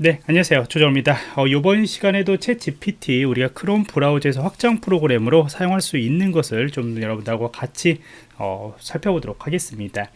네 안녕하세요. 조정입니다. 어, 이번 시간에도 챗 GPT 우리가 크롬 브라우저에서 확장 프로그램으로 사용할 수 있는 것을 좀 여러분들하고 같이 어, 살펴보도록 하겠습니다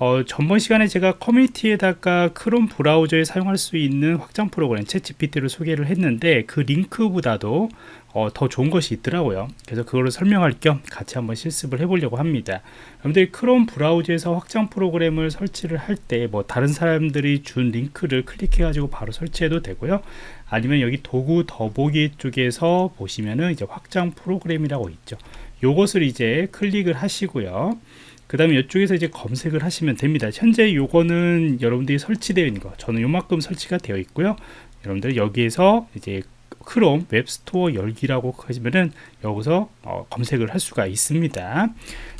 어, 전번 시간에 제가 커뮤니티에다가 크롬 브라우저에 사용할 수 있는 확장 프로그램 챗 GPT를 소개를 했는데 그 링크보다도 어, 더 좋은 것이 있더라고요. 그래서 그거를 설명할 겸 같이 한번 실습을 해보려고 합니다. 여러분들이 크롬 브라우저에서 확장 프로그램을 설치를 할 때 뭐 다른 사람들이 준 링크를 클릭해 가지고 바로 설치해도 되고요. 아니면 여기 도구 더보기 쪽에서 보시면은 이제 확장 프로그램이라고 있죠. 요것을 이제 클릭을 하시고요 그 다음에 이쪽에서 이제 검색을 하시면 됩니다. 현재 요거는 여러분들이 설치되어 있는 거 저는 요만큼 설치가 되어 있고요. 여러분들 여기에서 이제 크롬 웹스토어 열기라고 하시면은 여기서 어, 검색을 할 수가 있습니다.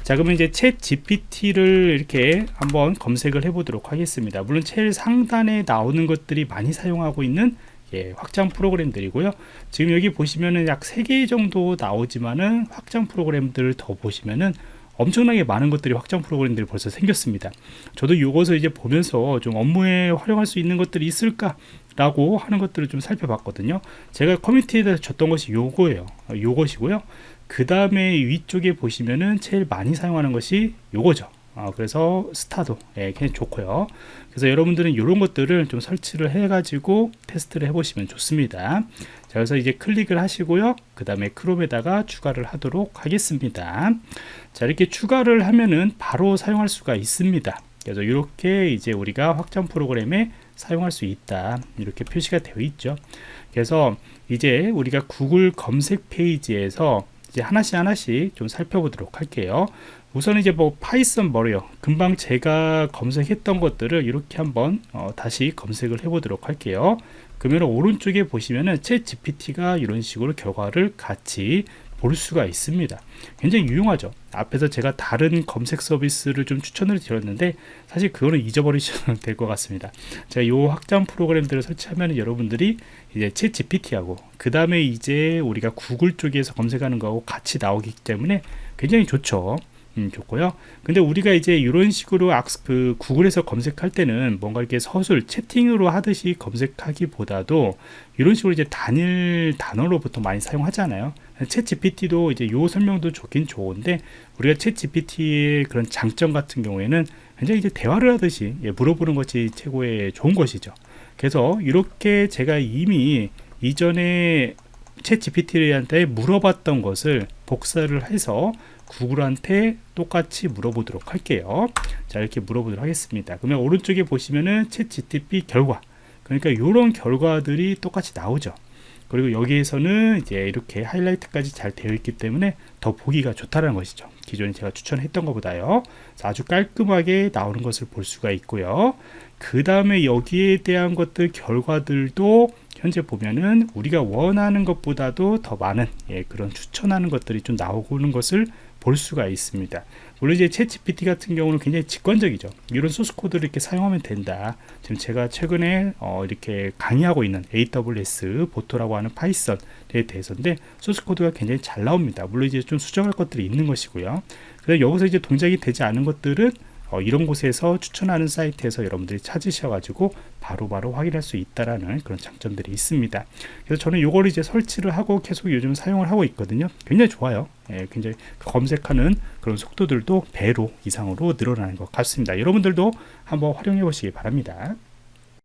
자 그러면 이제 챗 GPT를 이렇게 한번 검색을 해 보도록 하겠습니다. 물론 제일 상단에 나오는 것들이 많이 사용하고 있는 예, 확장 프로그램들이고요. 지금 여기 보시면은 약 3개 정도 나오지만은 확장 프로그램들을 더 보시면은 엄청나게 많은 것들이 확장 프로그램들이 벌써 생겼습니다. 저도 이것을 이제 보면서 좀 업무에 활용할 수 있는 것들이 있을까 라고 하는 것들을 좀 살펴봤거든요. 제가 커뮤니티에 대해서 줬던 것이 요거예요. 요것이고요. 그 다음에 위쪽에 보시면은 제일 많이 사용하는 것이 요거죠 어, 그래서 스타도 예, 굉장히 좋고요. 그래서 여러분들은 이런 것들을 좀 설치를 해 가지고 테스트를 해 보시면 좋습니다. 자 그래서 이제 클릭을 하시고요. 그 다음에 크롬에다가 추가를 하도록 하겠습니다. 자 이렇게 추가를 하면은 바로 사용할 수가 있습니다. 그래서 이렇게 이제 우리가 확장 프로그램에 사용할 수 있다. 이렇게 표시가 되어 있죠. 그래서 이제 우리가 구글 검색 페이지에서 이제 하나씩 하나씩 좀 살펴보도록 할게요. 우선 이제 뭐 파이썬 뭐래요. 금방 제가 검색했던 것들을 이렇게 한번 어, 다시 검색을 해 보도록 할게요. 그러면 오른쪽에 보시면은 챗 GPT가 이런 식으로 결과를 같이 볼 수가 있습니다. 굉장히 유용하죠. 앞에서 제가 다른 검색 서비스를 좀 추천을 드렸는데 사실 그거는 잊어버리셔도 될 것 같습니다. 제가 이 확장 프로그램들을 설치하면 여러분들이 이제 챗 GPT하고 그 다음에 이제 우리가 구글 쪽에서 검색하는 거하고 같이 나오기 때문에 굉장히 좋죠. 음, 좋고요. 근데 우리가 이제 이런 식으로 악스, 그 구글에서 검색할 때는 뭔가 이렇게 서술 채팅으로 하듯이 검색하기보다도 이런 식으로 이제 단일 단어로 보통 많이 사용하잖아요 챗 GPT도 이제 요 설명도 좋긴 좋은데 우리가 챗 GPT의 그런 장점 같은 경우에는 굉장히 이제 대화를 하듯이 예, 물어보는 것이 최고의 좋은 것이죠. 그래서 이렇게 제가 이미 이전에 챗 GPT한테 물어봤던 것을 복사를 해서 구글한테 똑같이 물어보도록 할게요. 자 이렇게 물어보도록 하겠습니다. 그러면 오른쪽에 보시면은 챗 GTP 결과. 그러니까 이런 결과들이 똑같이 나오죠 그리고 여기에서는 이제 이렇게 하이라이트까지 잘 되어 있기 때문에 더 보기가 좋다는 것이죠. 기존에 제가 추천했던 것보다요. 아주 깔끔하게 나오는 것을 볼 수가 있고요. 그 다음에 여기에 대한 것들 결과들도 현재 보면은 우리가 원하는 것보다도 더 많은 예, 그런 추천하는 것들이 좀 나오는 것을 볼 수가 있습니다. 물론 이제 챗GPT 같은 경우는 굉장히 직관적이죠. 이런 소스 코드를 이렇게 사용하면 된다. 지금 제가 최근에 어 이렇게 강의하고 있는 AWS 보토라고 하는 파이썬에 대해서인데 소스 코드가 굉장히 잘 나옵니다. 물론 이제 좀 수정할 것들이 있는 것이고요. 그래서 여기서 이제 동작이 되지 않은 것들은 어, 이런 곳에서 추천하는 사이트에서 여러분들이 찾으셔가지고 바로 바로 확인할 수 있다라는 그런 장점들이 있습니다. 그래서 저는 이걸 이제 설치를 하고 계속 요즘 사용을 하고 있거든요. 굉장히 좋아요. 예, 굉장히 검색하는 그런 속도들도 배로 이상으로 늘어나는 것 같습니다. 여러분들도 한번 활용해 보시기 바랍니다.